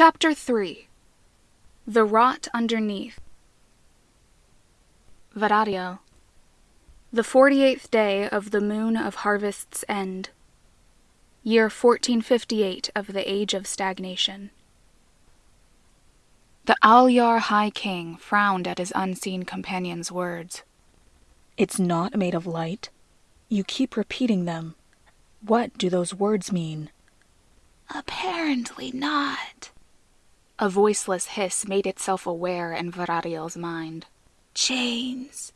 Chapter 3 The Rot Underneath Varariel The forty eighth day of the moon of harvest's end. Year 1458 of the Age of Stagnation. The Alyar High King frowned at his unseen companion's words. It's not made of light. You keep repeating them. What do those words mean? Apparently not. A voiceless hiss made itself aware in Varariel's mind. Chains.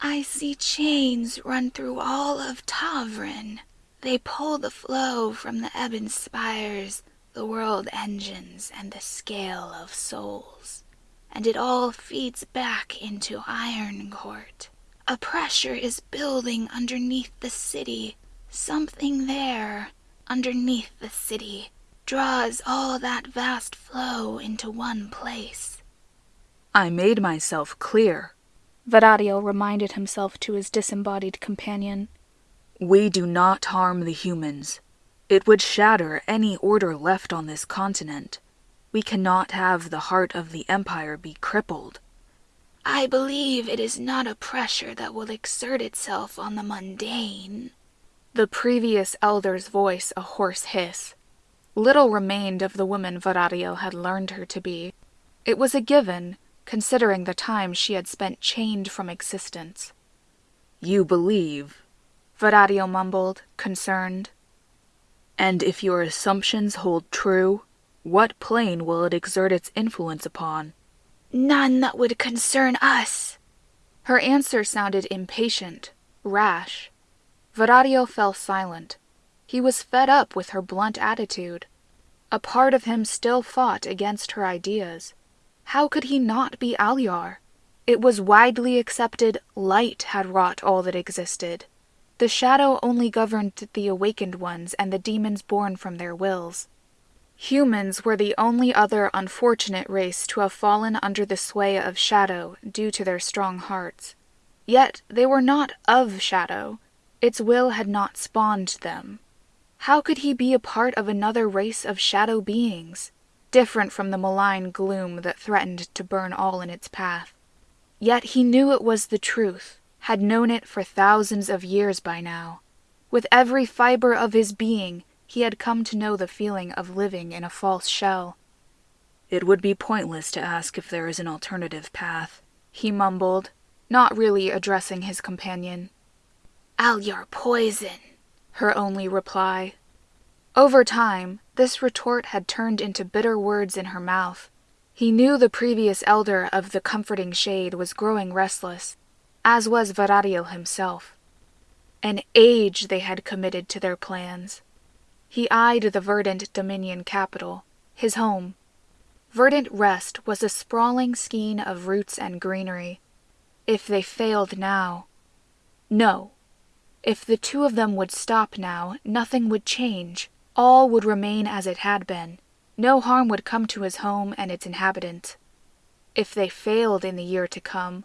I see chains run through all of Tavren. They pull the flow from the ebon spires, the world engines, and the scale of souls. And it all feeds back into Iron Court. A pressure is building underneath the city. Something there, underneath the city, draws all that vast flow into one place. I made myself clear, Varariel reminded himself to his disembodied companion. We do not harm the humans. It would shatter any order left on this continent. We cannot have the heart of the Empire be crippled. I believe it is not a pressure that will exert itself on the mundane. The previous elder's voice a hoarse hiss. Little remained of the woman Varariel had learned her to be. It was a given, considering the time she had spent chained from existence. You believe, Varariel mumbled, concerned. And if your assumptions hold true, what plane will it exert its influence upon? None that would concern us. Her answer sounded impatient, rash. Varariel fell silent. He was fed up with her blunt attitude. A part of him still fought against her ideas. How could he not be Alyar? It was widely accepted light had wrought all that existed. The shadow only governed the awakened ones and the demons born from their wills. Humans were the only other unfortunate race to have fallen under the sway of shadow due to their strong hearts. Yet they were not of shadow. Its will had not spawned them. How could he be a part of another race of shadow beings, different from the malign gloom that threatened to burn all in its path? Yet he knew it was the truth, had known it for thousands of years by now. With every fiber of his being, he had come to know the feeling of living in a false shell. It would be pointless to ask if there is an alternative path, he mumbled, not really addressing his companion. Alyar poison, her only reply. Over time, this retort had turned into bitter words in her mouth. He knew the previous elder of the comforting shade was growing restless, as was Varariel himself. An age they had committed to their plans. He eyed the verdant Dominion capital, his home. Verdant Rest was a sprawling skein of roots and greenery. If they failed now. No. If the two of them would stop now, nothing would change. All would remain as it had been. No harm would come to his home and its inhabitants. If they failed in the year to come,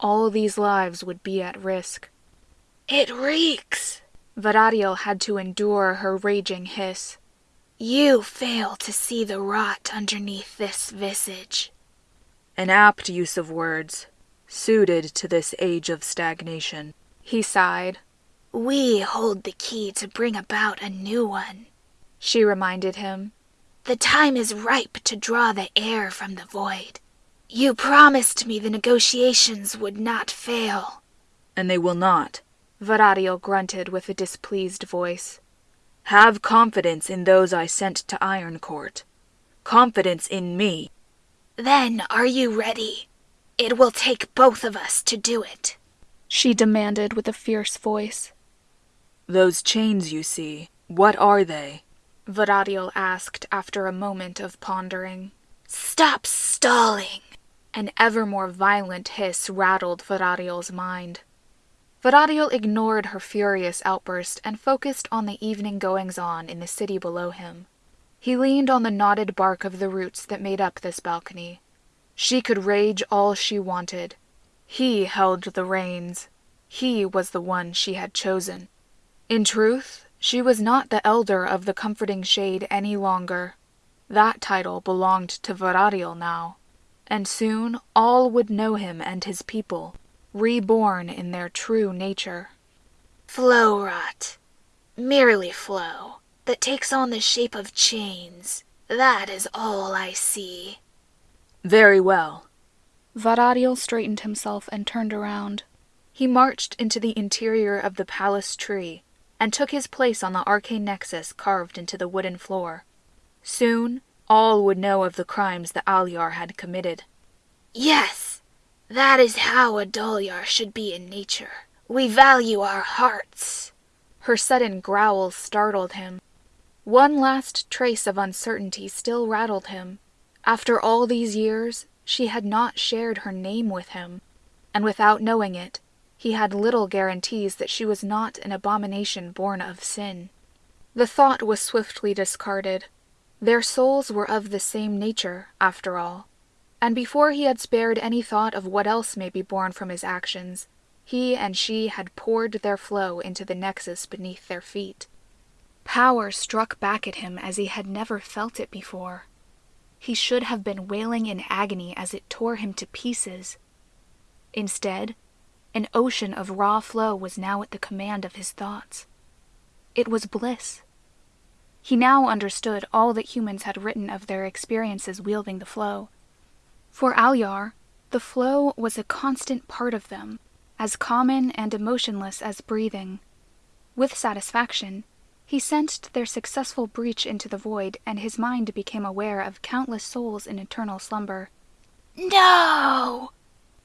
all these lives would be at risk. It reeks, Varariel had to endure her raging hiss. You fail to see the rot underneath this visage. An apt use of words, suited to this age of stagnation. He sighed. We hold the key to bring about a new one, she reminded him. The time is ripe to draw the air from the void. You promised me the negotiations would not fail. And they will not. Varariel grunted with a displeased voice. Have confidence in those I sent to Iron Court. Confidence in me. Then are you ready? It will take both of us to do it. She demanded with a fierce voice. Those chains you see, what are they? Varariel asked after a moment of pondering. Stop stalling! An ever more violent hiss rattled Varariel's mind. Varariel ignored her furious outburst and focused on the evening goings on in the city below him. He leaned on the knotted bark of the roots that made up this balcony. She could rage all she wanted. He held the reins. He was the one she had chosen. In truth, she was not the elder of the comforting shade any longer. That title belonged to Varadiel now, and soon all would know him and his people, reborn in their true nature. Flow rot. Merely flow, that takes on the shape of chains. That is all I see. Very well. Varadiel straightened himself and turned around. He marched into the interior of the palace tree and took his place on the arcane nexus carved into the wooden floor. Soon, all would know of the crimes the Alyar had committed. Yes, that is how a Dolyar should be in nature. We value our hearts. Her sudden growl startled him. One last trace of uncertainty still rattled him. After all these years, she had not shared her name with him, and without knowing it, he had little guarantees that she was not an abomination born of sin. The thought was swiftly discarded. Their souls were of the same nature, after all, and before he had spared any thought of what else may be born from his actions, he and she had poured their flow into the nexus beneath their feet. Power struck back at him as he had never felt it before. He should have been wailing in agony as it tore him to pieces. Instead, an ocean of raw flow was now at the command of his thoughts. It was bliss. He now understood all that humans had written of their experiences wielding the flow. For Alyar, the flow was a constant part of them, as common and emotionless as breathing. With satisfaction, he sensed their successful breach into the void, and his mind became aware of countless souls in eternal slumber. No!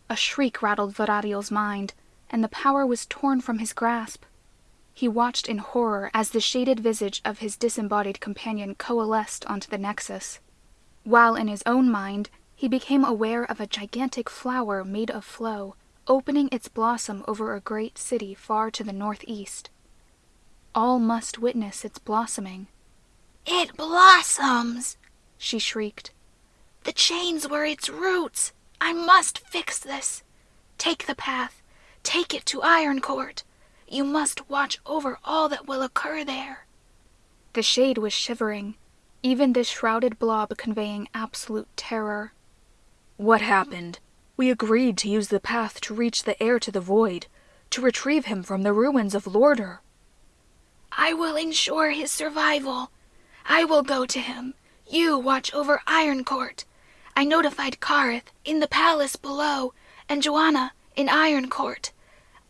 A shriek rattled Varadiel's mind, and the power was torn from his grasp. He watched in horror as the shaded visage of his disembodied companion coalesced onto the nexus, while in his own mind he became aware of a gigantic flower made of flow, opening its blossom over a great city far to the northeast. All must witness its blossoming. It blossoms, she shrieked. The chains were its roots. I must fix this. Take the path. Take it to Ironcourt. You must watch over all that will occur there. The shade was shivering, even this shrouded blob conveying absolute terror. What happened? We agreed to use the path to reach the heir to the void, to retrieve him from the ruins of Lorder. I will ensure his survival. I will go to him. You watch over Ironcourt. I notified Karth in the palace below, and Joanna in Ironcourt.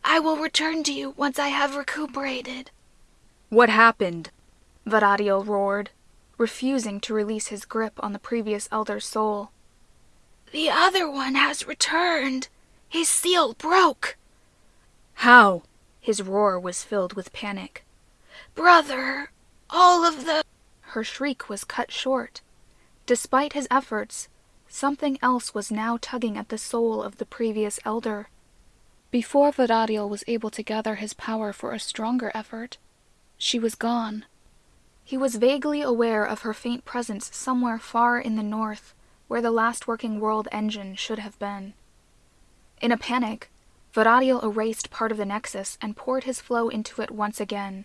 I will return to you once I have recuperated. What happened? Varadiel roared, refusing to release his grip on the previous elder's soul. The other one has returned. His seal broke. How? His roar was filled with panic. Brother, all of the. Her shriek was cut short. Despite his efforts, something else was now tugging at the soul of the previous elder. Before Varadiel was able to gather his power for a stronger effort, she was gone. He was vaguely aware of her faint presence somewhere far in the north, where the last working world engine should have been. In a panic, Varadiel erased part of the nexus and poured his flow into it once again.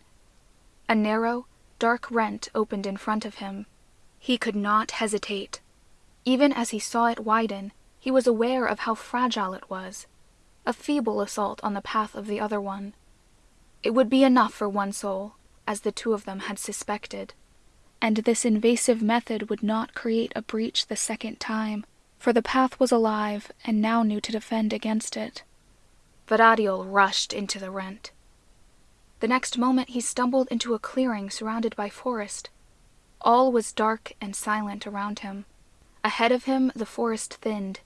A narrow, dark rent opened in front of him. He could not hesitate. Even as he saw it widen, he was aware of how fragile it was a feeble assault on the path of the other one. It would be enough for one soul, as the two of them had suspected. And this invasive method would not create a breach the second time, for the path was alive and now knew to defend against it. Varadiel rushed into the rent. The next moment he stumbled into a clearing surrounded by forest. All was dark and silent around him. Ahead of him the forest thinned,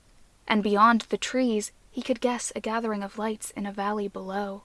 and beyond the trees he could guess a gathering of lights in a valley below.